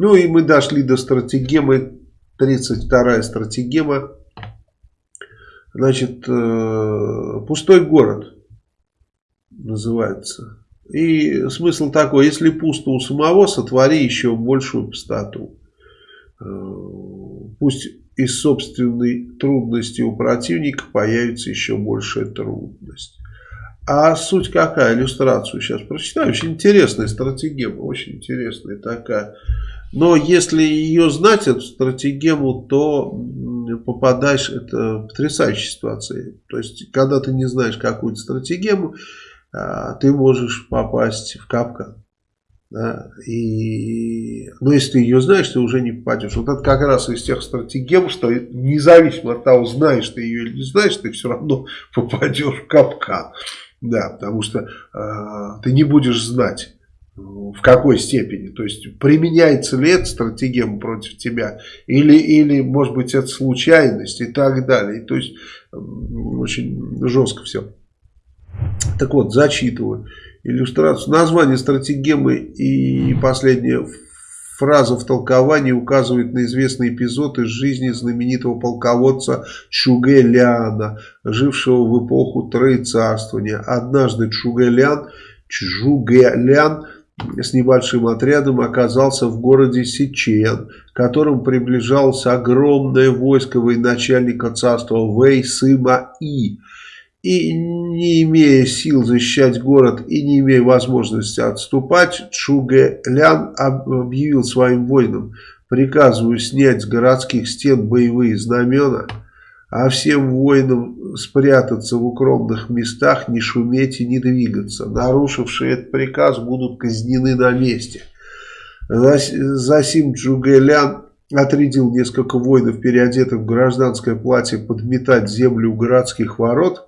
Ну и мы дошли до стратегемы, 32-я стратегема. Значит, э, пустой город называется. И смысл такой, если пусто у самого, сотвори еще большую пустоту. Э, пусть из собственной трудности у противника появится еще большая трудность. А суть какая? Иллюстрацию сейчас прочитаю. Очень интересная стратегема, очень интересная такая. Но если ее знать, эту стратегему, то попадаешь, это потрясающая ситуация. То есть, когда ты не знаешь какую-то стратегему, а, ты можешь попасть в капкан. Да, и, но если ты ее знаешь, ты уже не попадешь. Вот это как раз из тех стратегем, что независимо от того, знаешь ты ее или не знаешь, ты все равно попадешь в капкан. Да, потому что э, ты не будешь знать, в какой степени. То есть, применяется ли эта стратегема против тебя, или, или может быть, это случайность и так далее. То есть, очень жестко все. Так вот, зачитываю иллюстрацию. Название стратегемы и последняя фраза в толковании указывает на известный эпизод из жизни знаменитого полководца Чугэляна, жившего в эпоху Троецарствования. Однажды Чугэлян, Чжугэлян с небольшим отрядом оказался в городе Сичен, к которому приближалось огромное войско военачальника царства Вэй Сыма И и не имея сил защищать город и не имея возможности отступать, Чуге Лян объявил своим воинам, приказываю снять с городских стен боевые знамена, а всем воинам спрятаться в укромных местах, не шуметь и не двигаться. Нарушившие этот приказ будут казнены на месте. Засим Джугэлян отрядил несколько воинов, переодетых в гражданское платье, подметать землю у городских ворот –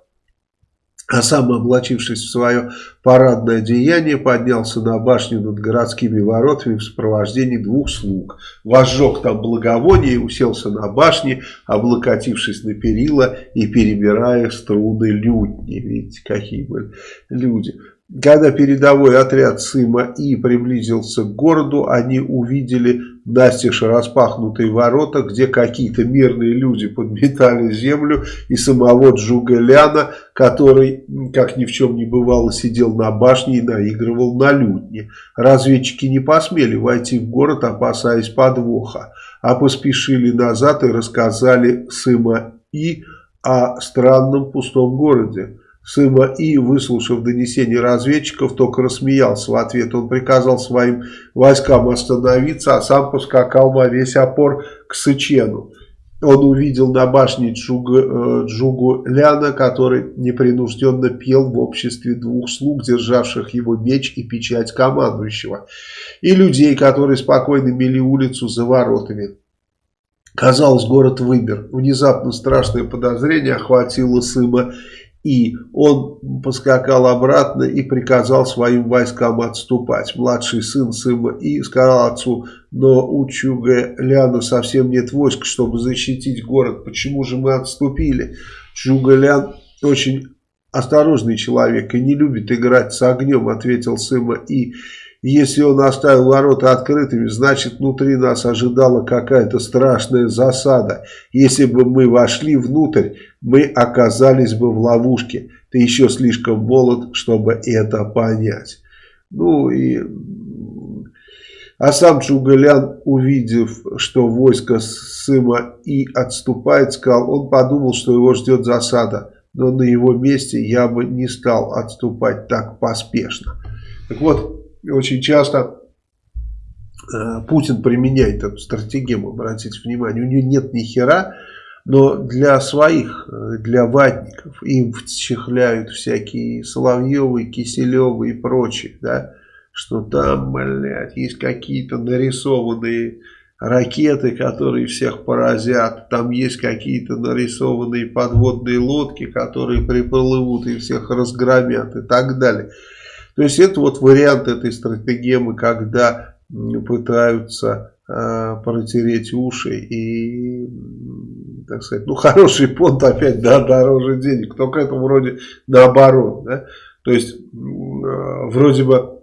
а сам, облачившись в свое парадное одеяние, поднялся на башню над городскими воротами в сопровождении двух слуг. Возжег там благовоние и уселся на башне, облокотившись на перила и перебирая струны лютни. Видите, какие были люди. Когда передовой отряд Сыма И приблизился к городу, они увидели настежь распахнутые ворота, где какие-то мирные люди подметали землю, и самого Джугаляна, который, как ни в чем не бывало, сидел на башне и наигрывал на лютне. Разведчики не посмели войти в город, опасаясь подвоха, а поспешили назад и рассказали Сыма И о странном пустом городе. Сыма И, выслушав донесение разведчиков, только рассмеялся в ответ. Он приказал своим войскам остановиться, а сам поскакал во весь опор к Сычену. Он увидел на башне Джугу, э, Джугу Ляна, который непринужденно пел в обществе двух слуг, державших его меч и печать командующего, и людей, которые спокойно мели улицу за воротами. Казалось, город вымер. Внезапно страшное подозрение охватило Сыма и он поскакал обратно и приказал своим войскам отступать. Младший сын Сыма И сказал отцу, но у Чуга Ляна совсем нет войск, чтобы защитить город. Почему же мы отступили? Чуга Лян очень осторожный человек и не любит играть с огнем, ответил Сыма И. Если он оставил ворота открытыми, значит внутри нас ожидала какая-то страшная засада. Если бы мы вошли внутрь, мы оказались бы в ловушке. Ты еще слишком молод, чтобы это понять. Ну и... А сам Чугалян, увидев, что войско Сыма и отступает, сказал, он подумал, что его ждет засада. Но на его месте я бы не стал отступать так поспешно. Так вот, очень часто э, Путин применяет эту стратегию, обратите внимание, у него нет ни хера, но для своих, э, для ватников, им вчехляют всякие Соловьевы, Киселевы и прочие, да, что там, блядь, есть какие-то нарисованные ракеты, которые всех поразят, там есть какие-то нарисованные подводные лодки, которые приплывут и всех разгромят и так далее. То есть это вот вариант этой стратегемы, когда пытаются э, протереть уши и, так сказать, ну хороший понт опять, да, дороже денег, только это вроде наоборот, да, то есть э, вроде бы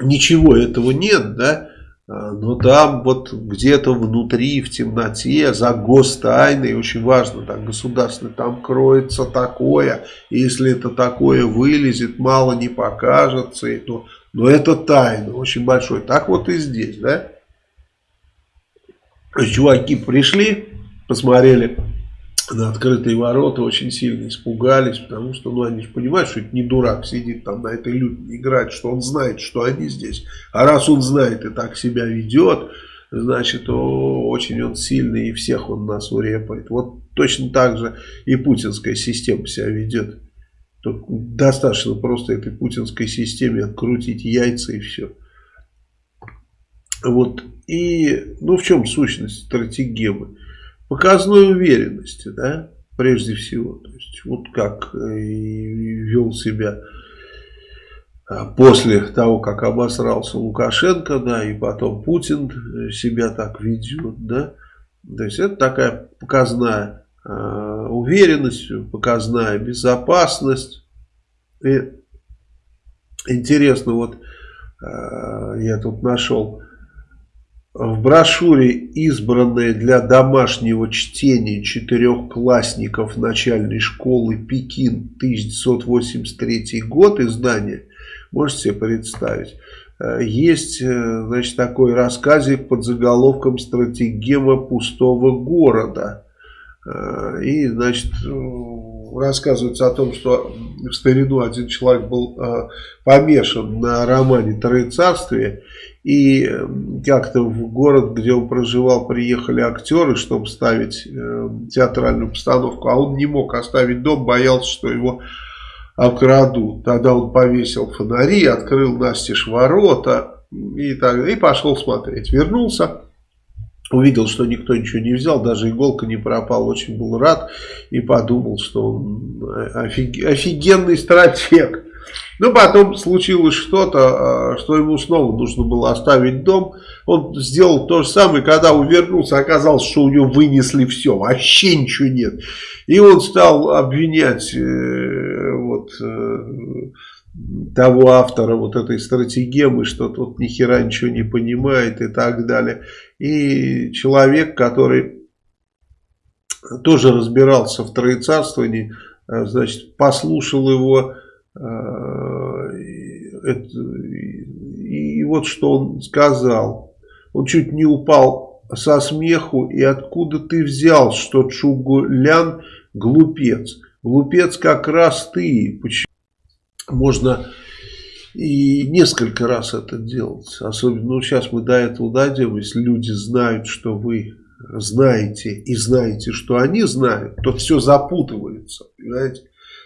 ничего этого нет, да, А, но там вот где-то внутри, в темноте, за гостайной, очень важно, так, государственный, там кроется такое, и если это такое вылезет, мало не покажется, и то, но это тайна, очень большой. Так вот и здесь, да? Чуваки пришли, посмотрели на открытые ворота, очень сильно испугались, потому что, ну, они же понимают, что это не дурак сидит там на этой люте играть, что он знает, что они здесь. А раз он знает и так себя ведет, значит, о, очень он сильный и всех он нас урепает. Вот точно так же и путинская система себя ведет. Тут достаточно просто этой путинской системе открутить яйца и все. Вот. И, ну, в чем сущность стратегемы? Показной уверенности, да, прежде всего. То есть, вот как э, вел себя а, после того, как обосрался Лукашенко, да, и потом Путин э, себя так ведет, да. То есть, это такая показная э, уверенность, показная безопасность. И интересно, вот э, я тут нашел в брошюре, избранной для домашнего чтения четырехклассников начальной школы Пекин 1983 год издания, можете себе представить, э, есть э, значит, такой рассказик под заголовком «Стратегема пустого города». Э, и, значит, рассказывается о том, что в старину один человек был помешан на романе «Троецарствие», и как-то в город, где он проживал, приехали актеры, чтобы ставить э, театральную постановку. А он не мог оставить дом, боялся, что его обкрадут. Тогда он повесил фонари, открыл настежь ворота и, так, и пошел смотреть. Вернулся, увидел, что никто ничего не взял, даже иголка не пропала, очень был рад и подумал, что он офиг, офигенный стратег. Но потом случилось что-то, а, что ему снова нужно было оставить дом. Он сделал то же самое, когда увернулся, оказалось, что у него вынесли все, вообще ничего нет. И он стал обвинять э, вот, э, того автора вот этой стратегемы, что тот ни хера ничего не понимает и так далее. И человек, который тоже разбирался в троецарствовании, э, значит, послушал его Э, и вот что он сказал. Он чуть не упал со смеху. И откуда ты взял, что Чугулян глупец? Глупец как раз ты. Почему? Можно и несколько раз это делать. Особенно, ну, сейчас мы до этого дойдем. Если люди знают, что вы знаете и знаете, что они знают, то все запутывается. Понимаете?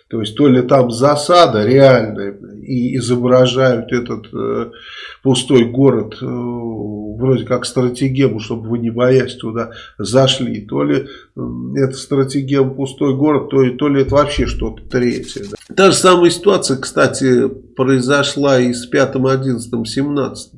То есть то ли там засада реальная и изображают этот э, пустой город э, вроде как стратегему, чтобы вы не боясь туда зашли, то ли э, это стратегема пустой город, то, то ли это вообще что-то третье. Да. Та же самая ситуация, кстати, произошла и с 5, 11, 17.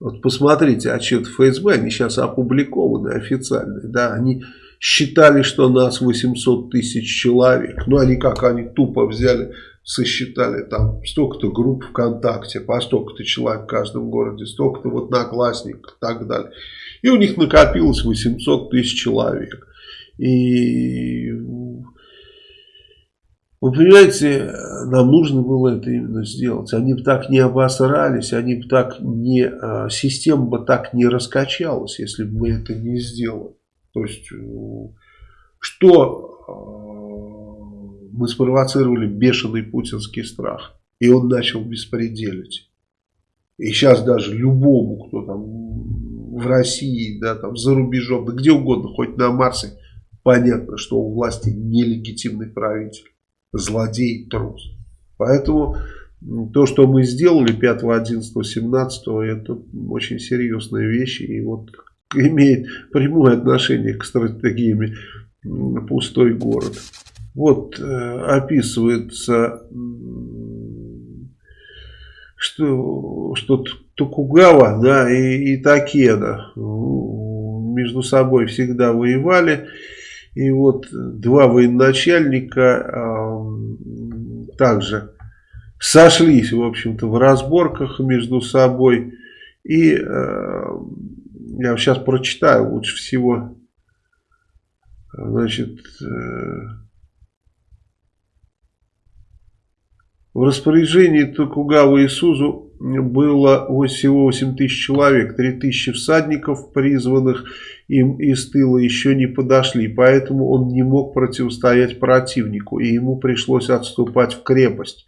Вот посмотрите отчет ФСБ, они сейчас опубликованы официальные, да, они считали, что нас 800 тысяч человек. Ну, они как, они тупо взяли, сосчитали там столько-то групп ВКонтакте, по столько-то человек в каждом городе, столько-то вот наклассников и так далее. И у них накопилось 800 тысяч человек. И вы понимаете, нам нужно было это именно сделать. Они бы так не обосрались, они бы так не, а, система бы так не раскачалась, если бы мы это не сделали. То есть, э, что э, мы спровоцировали бешеный путинский страх. И он начал беспределить. И сейчас даже любому, кто там в России, да, там за рубежом, да где угодно, хоть на Марсе, понятно, что у власти нелегитимный правитель, злодей, трус. Поэтому то, что мы сделали 5, 11, 17, это очень серьезные вещи. И вот имеет прямое отношение к стратегиями пустой город. Вот э, описывается, что, что Токугава да, и, и Такеда между собой всегда воевали. И вот два военачальника э, также сошлись, в общем-то, в разборках между собой. И э, я сейчас прочитаю лучше всего. Значит, э, в распоряжении Токугава и Сузу было всего 8 тысяч человек, 3 тысячи всадников, призванных им из тыла, еще не подошли, поэтому он не мог противостоять противнику, и ему пришлось отступать в крепость.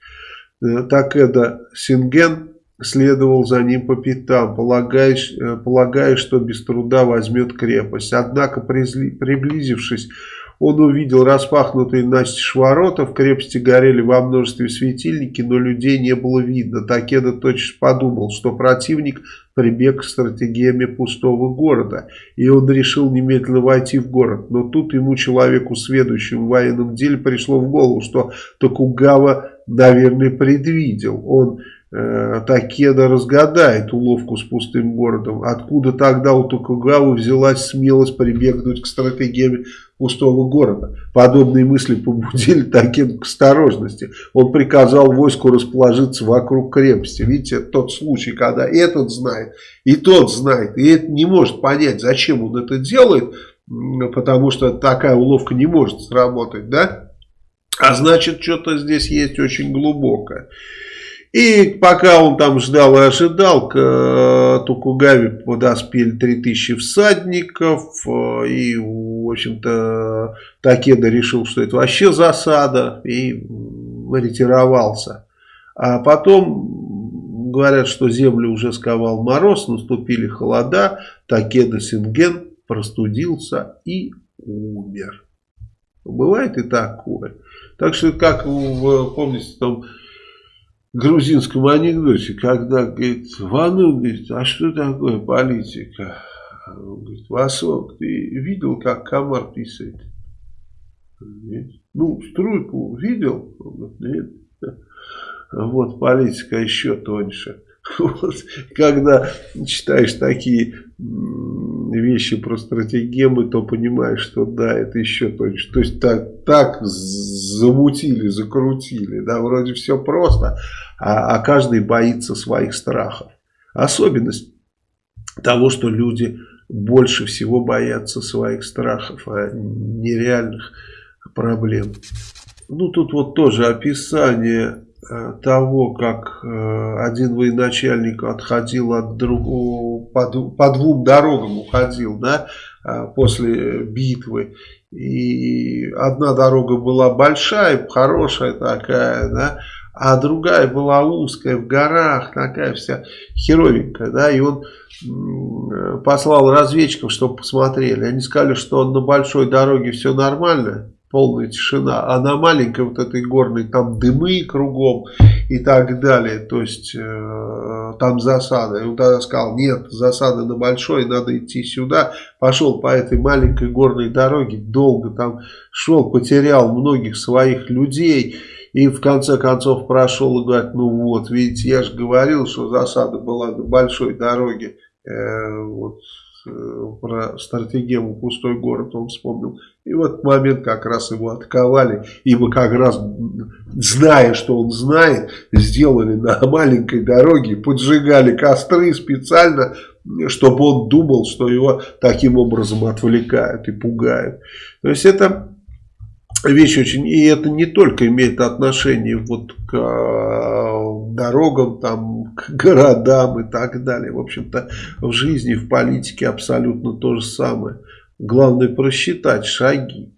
Э, Такеда Синген следовал за ним по пятам, полагая, э, полагая, что без труда возьмет крепость. Однако, приблизившись, он увидел распахнутые настежь ворота, в крепости горели во множестве светильники, но людей не было видно. Такеда точно подумал, что противник прибег к стратегиями пустого города, и он решил немедленно войти в город. Но тут ему, человеку, сведущему в военном деле, пришло в голову, что Токугава, наверное, предвидел. Он Такеда разгадает уловку с пустым городом. Откуда тогда у Токугавы взялась смелость прибегнуть к стратегиям пустого города? Подобные мысли побудили Такеду к осторожности. Он приказал войску расположиться вокруг крепости. Видите, тот случай, когда этот знает, и тот знает, и это не может понять, зачем он это делает, потому что такая уловка не может сработать, да? А значит, что-то здесь есть очень глубокое. И пока он там ждал и ожидал, к э, Токугаве подоспели 3000 всадников. Э, и, в общем-то, Такеда решил, что это вообще засада. И ретировался. А потом говорят, что землю уже сковал мороз, наступили холода. Такеда Синген простудился и умер. Бывает и такое. Так что, как вы помните, там грузинском анекдоте, когда, говорит, Вану, говорит, а что такое политика? Он говорит, Васок, ты видел, как комар писает? Нет. Ну, струйку видел? Он говорит, нет. Вот политика еще тоньше. Вот, когда читаешь такие вещи про стратегемы, то понимаешь, что да, это еще тоньше. То есть так, так замутили, закрутили, да, вроде все просто, а, а каждый боится своих страхов. Особенность того, что люди больше всего боятся своих страхов, а нереальных проблем. Ну, тут вот тоже описание того, как э, один военачальник отходил от другого, по, по двум дорогам уходил, да, э, после битвы. И одна дорога была большая, хорошая такая, да, а другая была узкая, в горах, такая вся херовенькая, да, и он послал разведчиков, чтобы посмотрели. Они сказали, что на большой дороге все нормально, полная тишина, а на маленькой вот этой горной там дымы кругом и так далее, то есть э, там засада. И он тогда сказал, нет, засада на большой, надо идти сюда. Пошел по этой маленькой горной дороге, долго там шел, потерял многих своих людей. И в конце концов прошел и говорит, ну вот, видите, я же говорил, что засада была на большой дороге. Э, вот Э, про стратегему «Пустой город» он вспомнил. И в этот момент как раз его отковали, ибо как раз, зная, что он знает, сделали на маленькой дороге, поджигали костры специально, чтобы он думал, что его таким образом отвлекают и пугают. То есть это вещь очень, и это не только имеет отношение вот к э, дорогам, там, к городам и так далее. В общем-то, в жизни, в политике абсолютно то же самое. Главное просчитать шаги.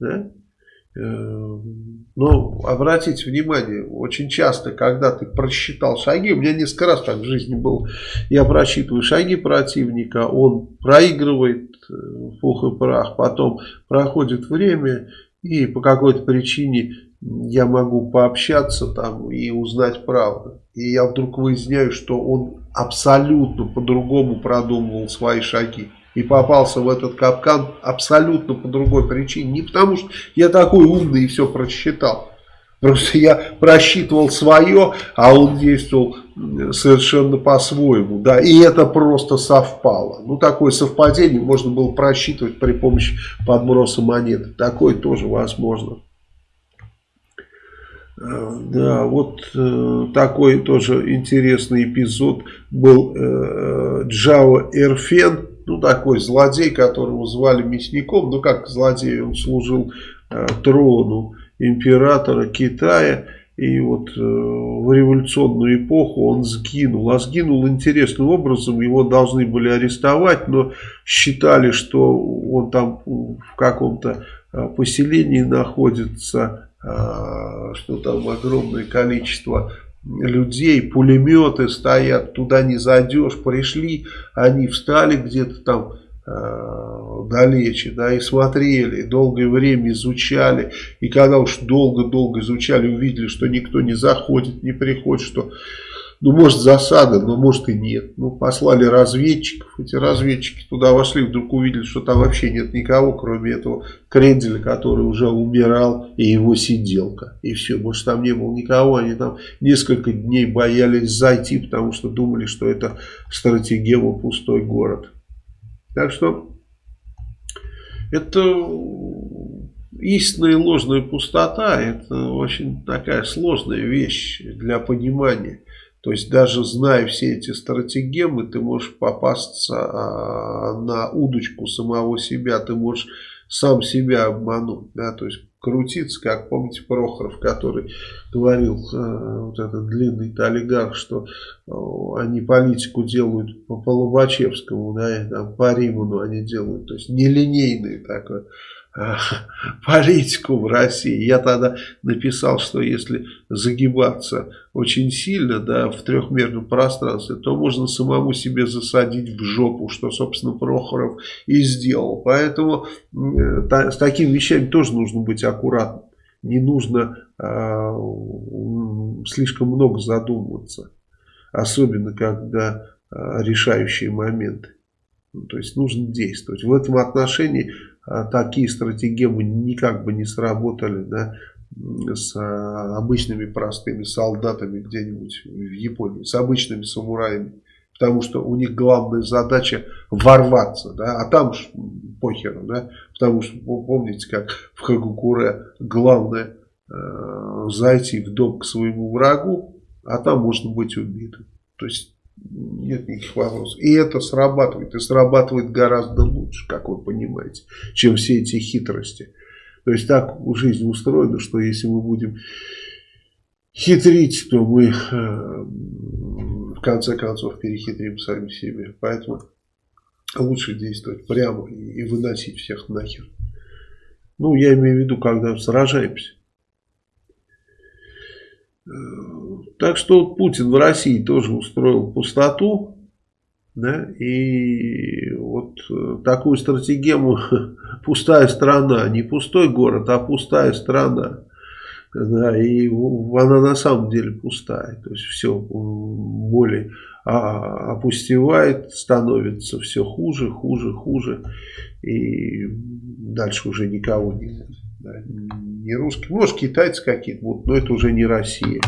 Да? Э, но обратите внимание, очень часто, когда ты просчитал шаги, у меня несколько раз так в жизни было, я просчитываю шаги противника, он проигрывает э, пух и прах, потом проходит время, и по какой-то причине я могу пообщаться там и узнать правду. И я вдруг выясняю, что он абсолютно по-другому продумывал свои шаги. И попался в этот капкан абсолютно по другой причине. Не потому что я такой умный и все просчитал. Просто я просчитывал свое, а он действовал совершенно по-своему. Да, и это просто совпало. Ну, такое совпадение можно было просчитывать при помощи подброса монеты. Такое тоже возможно. Да, вот э, такой тоже интересный эпизод был э, Джао Эрфен, ну такой злодей, которого звали мясником, ну как злодей, он служил э, трону императора Китая, и вот э, в революционную эпоху он сгинул. А сгинул интересным образом. Его должны были арестовать, но считали, что он там в каком-то э, поселении находится, э, что там огромное количество людей, пулеметы стоят, туда не зайдешь. Пришли, они встали где-то там Э, далече, да, и смотрели, долгое время изучали, и когда уж долго-долго изучали, увидели, что никто не заходит, не приходит, что, ну, может, засада, но может и нет. Ну, послали разведчиков, эти разведчики туда вошли, вдруг увидели, что там вообще нет никого, кроме этого Кренделя, который уже умирал, и его сиделка, и все, больше там не было никого, они там несколько дней боялись зайти, потому что думали, что это стратегема пустой город. Так что это истинная и ложная пустота, это очень такая сложная вещь для понимания. То есть даже зная все эти стратегемы, ты можешь попасться а, на удочку самого себя, ты можешь сам себя обмануть. Да? То есть крутиться, как помните Прохоров, который говорил, э, вот этот длинный олигарх, что э, они политику делают по, по Лобачевскому, да, там, по Риману они делают, то есть нелинейный такой политику в России. Я тогда написал, что если загибаться очень сильно да, в трехмерном пространстве, то можно самому себе засадить в жопу, что, собственно, Прохоров и сделал. Поэтому та, с такими вещами тоже нужно быть аккуратным. Не нужно э, слишком много задумываться. Особенно, когда э, решающие моменты. Ну, то есть нужно действовать. В этом отношении а, такие стратегемы никак бы не сработали да, с а, обычными простыми солдатами где-нибудь в Японии, с обычными самураями. Потому что у них главная задача ворваться, да, а там уж похеру, да, потому что помните, как в Хагукуре главное э, зайти в дом к своему врагу, а там можно быть убитым. То есть нет никаких вопросов. И это срабатывает. И срабатывает гораздо лучше, как вы понимаете, чем все эти хитрости. То есть так жизнь устроена, что если мы будем хитрить, то мы э, в конце концов перехитрим сами себе. Поэтому лучше действовать прямо и выносить всех нахер. Ну, я имею в виду, когда сражаемся. Так что Путин в России тоже устроил пустоту. Да, и вот э, такую стратегему пустая страна, не пустой город, а пустая страна. Да, и она на самом деле пустая. То есть все более а, опустевает, становится все хуже, хуже, хуже. И дальше уже никого не будет. Да, не русские, может китайцы какие-то будут, но это уже не Россия.